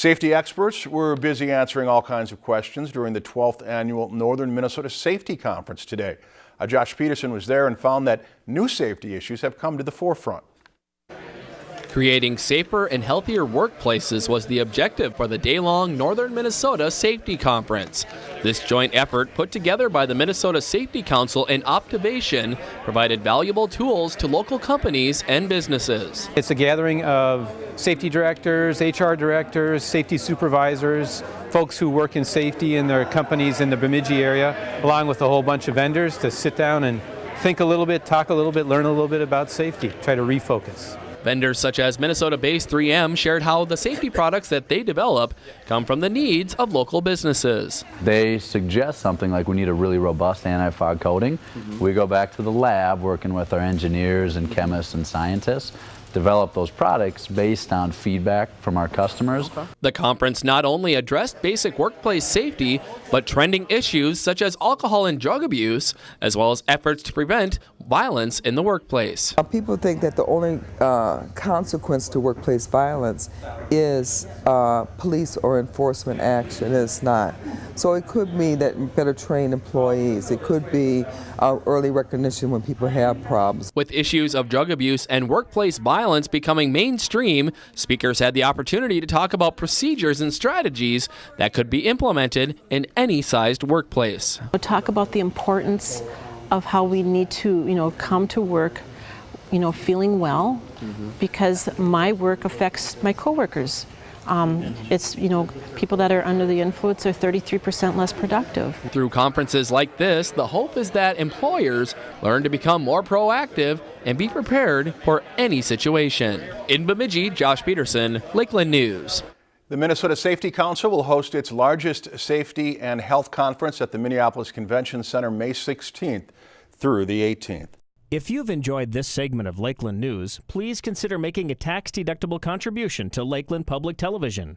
Safety experts were busy answering all kinds of questions during the 12th annual Northern Minnesota Safety Conference today. Uh, Josh Peterson was there and found that new safety issues have come to the forefront. Creating safer and healthier workplaces was the objective for the day-long Northern Minnesota Safety Conference. This joint effort, put together by the Minnesota Safety Council and Optivation, provided valuable tools to local companies and businesses. It's a gathering of safety directors, HR directors, safety supervisors, folks who work in safety in their companies in the Bemidji area, along with a whole bunch of vendors to sit down and think a little bit, talk a little bit, learn a little bit about safety, try to refocus. Vendors such as Minnesota-based 3M shared how the safety products that they develop come from the needs of local businesses. They suggest something like we need a really robust anti-fog coating. Mm -hmm. We go back to the lab working with our engineers and chemists and scientists develop those products based on feedback from our customers. The conference not only addressed basic workplace safety, but trending issues such as alcohol and drug abuse, as well as efforts to prevent violence in the workplace. People think that the only uh, consequence to workplace violence is uh, police or enforcement action. It's not. So it could mean that better trained employees. It could be uh, early recognition when people have problems. With issues of drug abuse and workplace violence becoming mainstream, speakers had the opportunity to talk about procedures and strategies that could be implemented in any sized workplace. We'll talk about the importance of how we need to, you know, come to work, you know, feeling well, mm -hmm. because my work affects my coworkers. Um, it's, you know, people that are under the influence are 33% less productive. Through conferences like this, the hope is that employers learn to become more proactive and be prepared for any situation. In Bemidji, Josh Peterson, Lakeland News. The Minnesota Safety Council will host its largest safety and health conference at the Minneapolis Convention Center May 16th through the 18th. If you've enjoyed this segment of Lakeland News, please consider making a tax-deductible contribution to Lakeland Public Television.